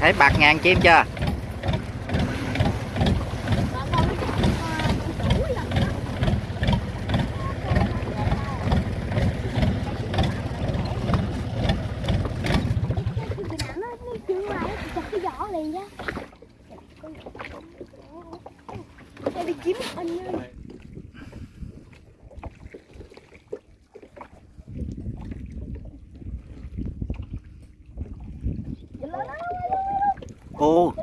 thấy bạc ngàn chim chưa Hello ồ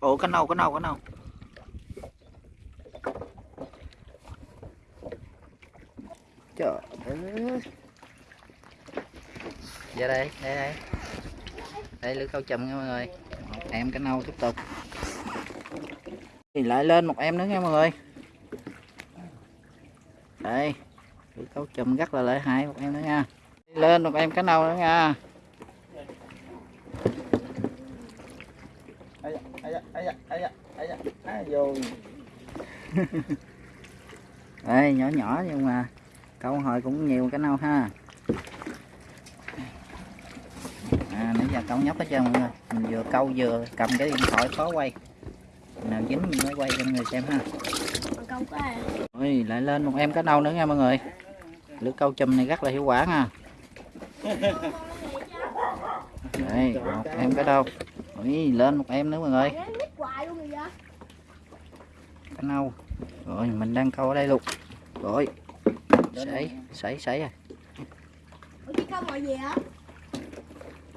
ồ cái nâu cái nâu cái nâu trời ơi ra dạ đây đây đây. Đây lưới câu chùm nha mọi người. Một em cái nâu tiếp tục. Thì lại lên một em nữa nha mọi người. Đây lưới câu chùm rất là lợi hại một em nữa nha. Lên một em cái nâu nữa nha. Ai da, ai da, ai da, ai da, ai da, vô đây nhỏ nhỏ nhưng mà câu hồi cũng nhiều cái nâu ha à nãy giờ câu nhóc hết trơn mọi người mình vừa câu vừa cầm cái điện thoại khó quay nào dính mình mới quay cho mọi người xem ha ôi lại lên một em cá nâu nữa nha mọi người lưới câu chùm này rất là hiệu quả nha đây một em cá đâu ôi lên một em nữa mọi người. Cá nâu. Rồi mình đang câu ở đây luôn. Rồi. Sảy sảy sảy à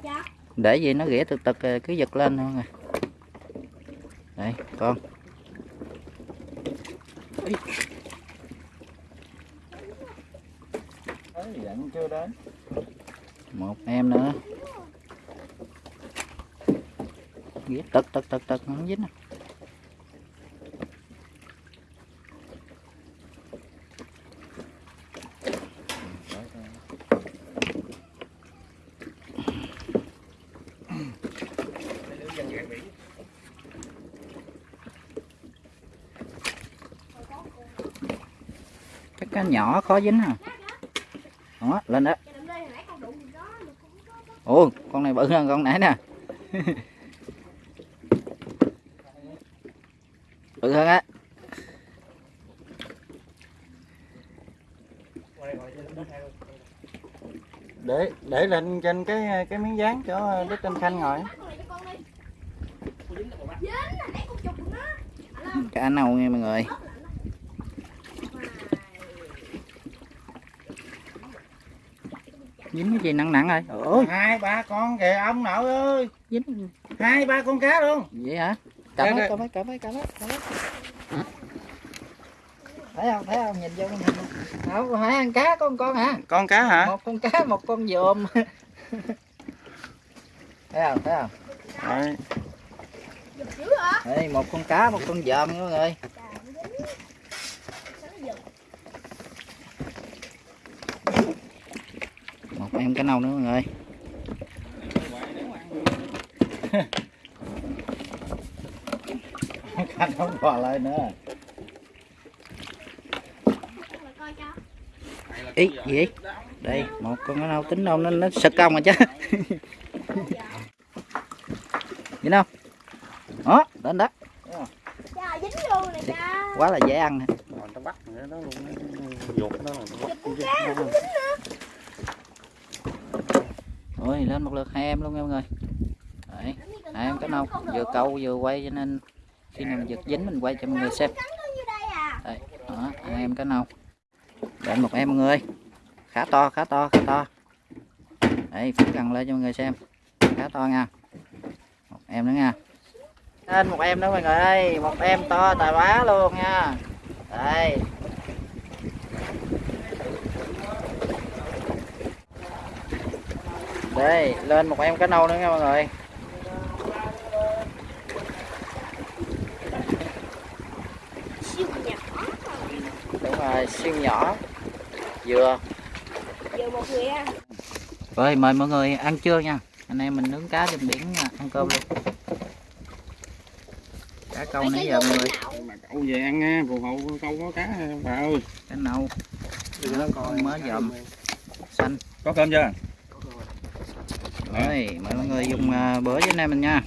dạ. Để gì nó ghĩa từ từ cứ giật lên thôi nè đây con. Ấy, dặn chưa đến. Một em nữa ghĩa tật tật tật tật không dính à. cá nhỏ khó dính à đó lên đó. Ồ con này bự hơn con nãy nè bự hơn á. Để để lên trên cái cái miếng dán cho đức anh khanh ngồi cá nâu nha mọi người? Dính cái gì nặng nặng rồi? Ôi hai ba con kìa ông nội ơi. Dính hai ba con cá luôn. Vậy hả cầm hết cầm hết cầm hết cầm hết thấy không thấy không? Nhìn vô nhìn không phải ăn cá con con hả? Con cá hả? Một con cá một con dòm thấy không thấy không? Hả đây một con cá một con dòm nha mọi người một em cá nâu nữa mọi người khanh không bò lại nữa. Ý gì vậy? đây một con cá nâu tính đâu nó nó sực công rồi chứ. Nhìn không? Đó đến đó. Dính luôn nè cha. Quá là dễ ăn nè. Bắt nó luôn nó là dính Ôi lên một lượt hai em luôn nha mọi người Đấy, hai em cá nâu vừa câu vừa quay cho nên khi nào mình giật dính mình quay cho mọi người xem. Đây đó, anh em cá nâu Đến một em mọi người. Khá to, khá to, khá to. Đây, phóng gần lên cho mọi người xem. Khá to nha. Một em nữa nha. Lên một em nữa mọi người ơi. Một em to tài quá luôn nha. Đây. Đây, lên một em cá nâu nữa nha mọi người. xiên nhỏ. Dừa dừa một người ăn rồi mời mọi người ăn trưa nha. Anh em mình nướng cá trên biển ăn cơm luôn. Cá câu nãy giờ mọi người. câu về ăn nha phù hộ câu có cá bà ơi. Cá nâu nó con mới dòm. xanh. Có cơm chưa? Rồi mời mọi người dùng à, bữa với anh em mình nha.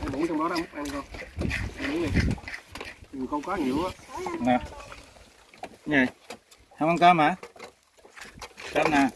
Ăn bún trong đó đâu ăn không ăn bún đi nhiều con cá nhiều á. Nè. Gì không ăn cơm hả? Cơm nè.